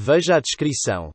Veja a descrição.